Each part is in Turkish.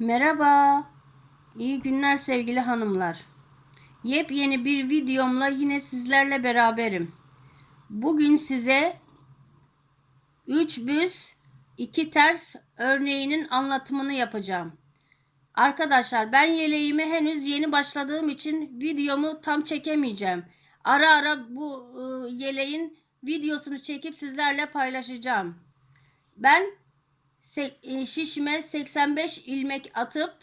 Merhaba. İyi günler sevgili hanımlar. Yepyeni bir videomla yine sizlerle beraberim. Bugün size 3 büz 2 ters örneğinin anlatımını yapacağım. Arkadaşlar ben yeleğime henüz yeni başladığım için videomu tam çekemeyeceğim. Ara ara bu ıı, yeleğin videosunu çekip sizlerle paylaşacağım. Ben e, şişime 85 ilmek atıp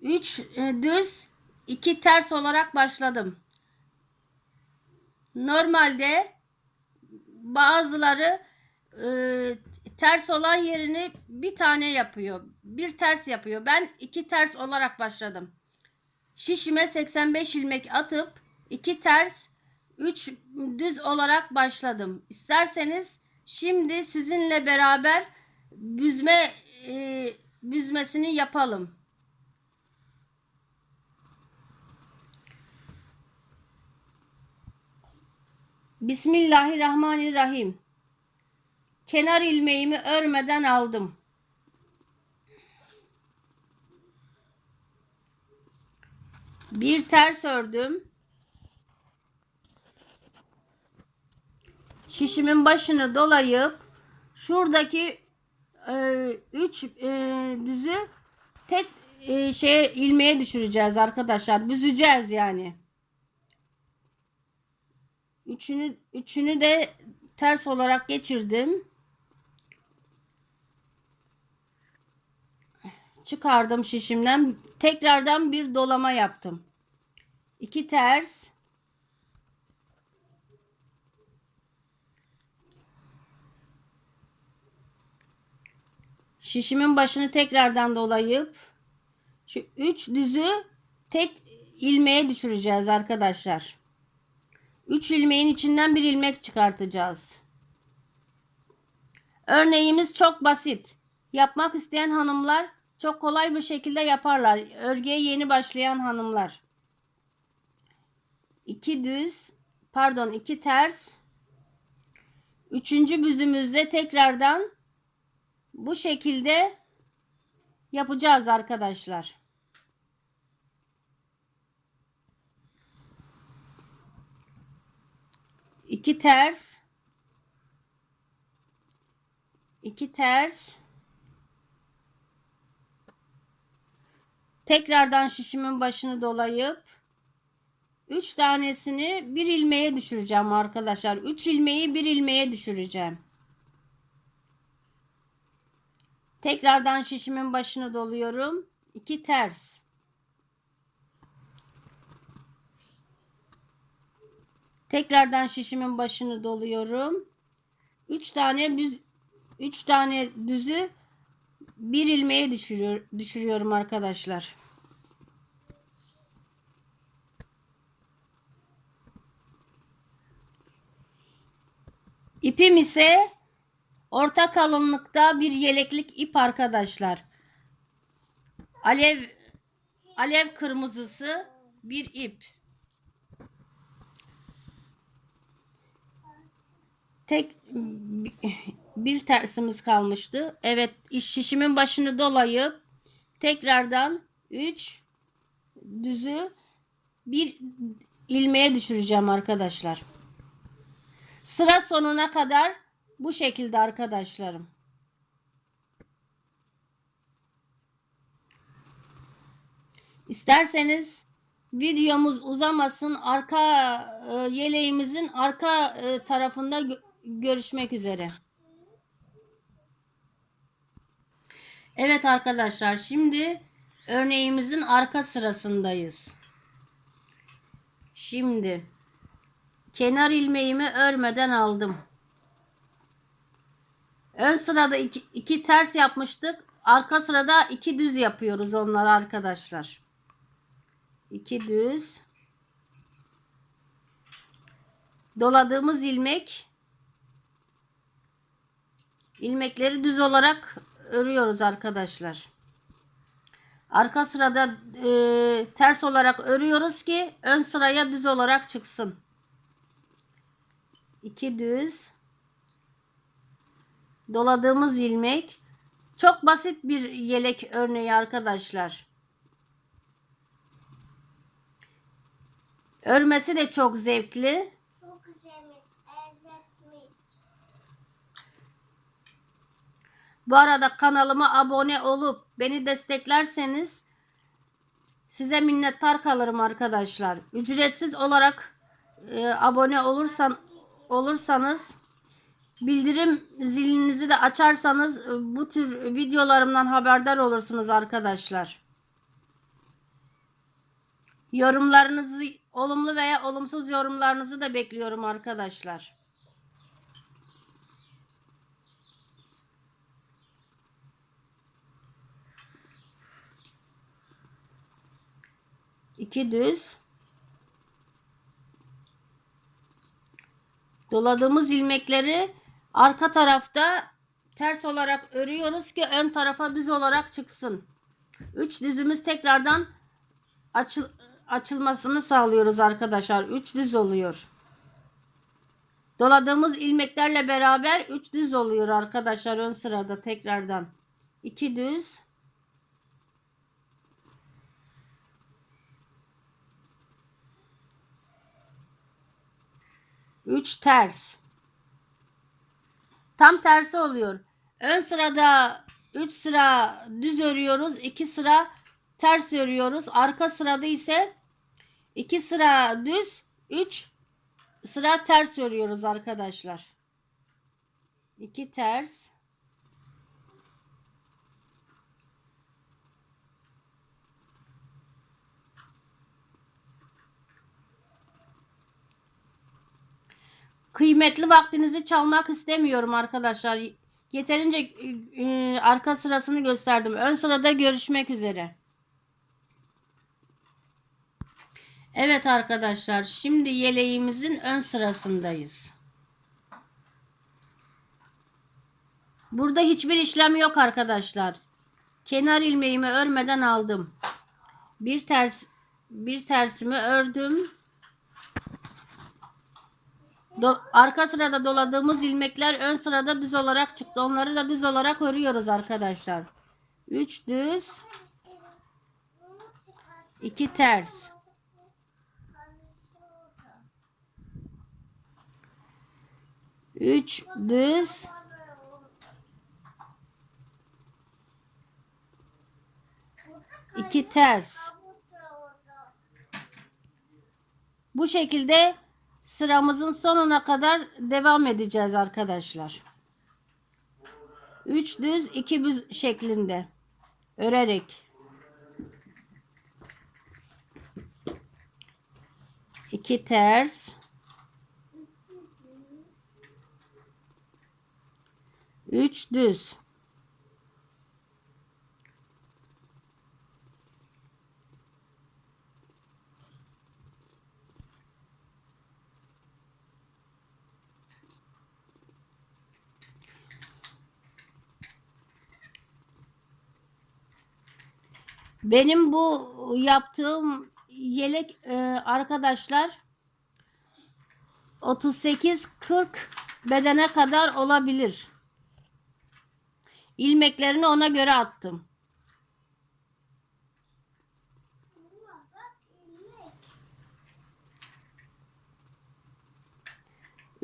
3 düz 2 ters olarak başladım. Normalde bazıları e, ters olan yerini bir tane yapıyor. Bir ters yapıyor. Ben iki ters olarak başladım. Şişime 85 ilmek atıp 2 ters 3 düz olarak başladım. İsterseniz şimdi sizinle beraber büzme e, büzmesini yapalım. Bismillahirrahmanirrahim. Kenar ilmeğimi örmeden aldım. Bir ters ördüm. Şişimin başını dolayıp şuradaki 3 düzü tek e, şeye ilmeğe düşüreceğiz arkadaşlar. Büzeceğiz yani. Üçünü üçünü de ters olarak geçirdim. Çıkardım şişimden. Tekrardan bir dolama yaptım. İki ters. Şişimin başını tekrardan dolayıp şu üç düzü tek ilmeğe düşüreceğiz arkadaşlar. 3 ilmeğin içinden bir ilmek çıkartacağız. Örneğimiz çok basit. Yapmak isteyen hanımlar çok kolay bir şekilde yaparlar. Örgüye yeni başlayan hanımlar. 2 düz, pardon 2 ters. Üçüncü büzümüzde tekrardan bu şekilde yapacağız arkadaşlar. iki ters. İki ters. Tekrardan şişimin başını dolayıp 3 tanesini bir ilmeğe düşüreceğim arkadaşlar. 3 ilmeği bir ilmeğe düşüreceğim tekrardan şişimin başını doluyorum 2 ters Tekrardan şişimin başını doluyorum. 3 tane düz 3 tane düzü bir ilmeğe düşürüyor, düşürüyorum arkadaşlar. İpim ise orta kalınlıkta bir yeleklik ip arkadaşlar. Alev alev kırmızısı bir ip. tek bir tersimiz kalmıştı. Evet iş şişimin başını dolayıp tekrardan 3 düzü bir ilmeğe düşüreceğim arkadaşlar. Sıra sonuna kadar bu şekilde arkadaşlarım. İsterseniz videomuz uzamasın arka e, yeleğimizin arka e, tarafında görüşmek üzere. Evet arkadaşlar şimdi örneğimizin arka sırasındayız. Şimdi kenar ilmeğimi örmeden aldım. Ön sırada iki, iki ters yapmıştık. Arka sırada iki düz yapıyoruz onlar arkadaşlar. İki düz. Doladığımız ilmek ilmekleri düz olarak örüyoruz arkadaşlar. Arka sırada e, ters olarak örüyoruz ki ön sıraya düz olarak çıksın. 2 düz doladığımız ilmek Çok basit bir yelek örneği arkadaşlar. Örmesi de çok zevkli. Çok güzelmiş. Bu arada kanalıma abone olup beni desteklerseniz size minnettar kalırım arkadaşlar. Ücretsiz olarak e, abone olursan olursanız bildirim zilinizi de açarsanız e, bu tür videolarımdan haberdar olursunuz arkadaşlar. Yorumlarınızı olumlu veya olumsuz yorumlarınızı da bekliyorum arkadaşlar. İki düz. Doladığımız ilmekleri arka tarafta ters olarak örüyoruz ki ön tarafa düz olarak çıksın. Üç düzümüz tekrardan açıl açılmasını sağlıyoruz arkadaşlar. Üç düz oluyor. Doladığımız ilmeklerle beraber üç düz oluyor arkadaşlar ön sırada tekrardan. İki düz. 3 ters. Tam tersi oluyor. Ön sırada 3 sıra düz örüyoruz. 2 sıra ters örüyoruz. Arka sırada ise 2 sıra düz, 3 sıra ters örüyoruz arkadaşlar. 2 ters. Kıymetli vaktinizi çalmak istemiyorum arkadaşlar. Yeterince e, arka sırasını gösterdim. Ön sırada görüşmek üzere. Evet arkadaşlar, şimdi yeleğimizin ön sırasındayız. Burada hiçbir işlem yok arkadaşlar. Kenar ilmeğimi örmeden aldım. Bir ters bir tersimi ördüm. Do- arka sırada doladığımız ilmekler ön sırada düz olarak çıktı. Onları da düz olarak örüyoruz arkadaşlar. 3 düz, 2 ters. Üç düz, iki ters. Bu şekilde sıramızın sonuna kadar devam edeceğiz arkadaşlar. 3 düz 2 düz şeklinde. Örerek. İki ters. Üç düz Benim bu yaptığım yelek e, arkadaşlar 38-40 bedene kadar olabilir. İlmeklerini ona göre attım.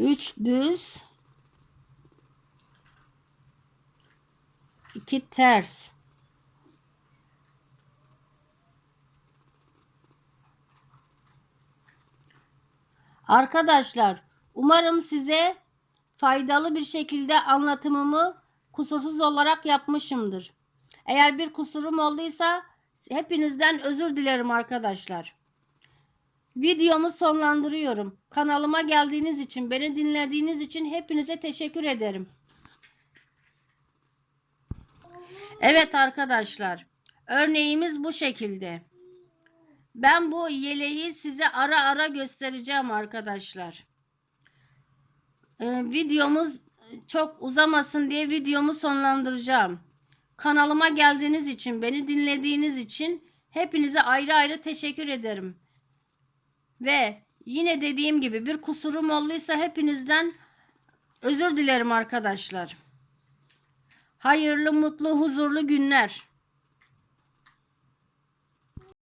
3 düz 2 ters. Arkadaşlar, umarım size faydalı bir şekilde anlatımımı kusursuz olarak yapmışımdır. Eğer bir kusurum olduysa hepinizden özür dilerim arkadaşlar. Videomu sonlandırıyorum. Kanalıma geldiğiniz için, beni dinlediğiniz için hepinize teşekkür ederim. Evet arkadaşlar, örneğimiz bu şekilde. Ben bu yeleği size ara ara göstereceğim arkadaşlar. Ee, videomuz çok uzamasın diye videomu sonlandıracağım. Kanalıma geldiğiniz için, beni dinlediğiniz için hepinize ayrı ayrı teşekkür ederim. Ve yine dediğim gibi bir kusurum olduysa hepinizden özür dilerim arkadaşlar. Hayırlı, mutlu, huzurlu günler.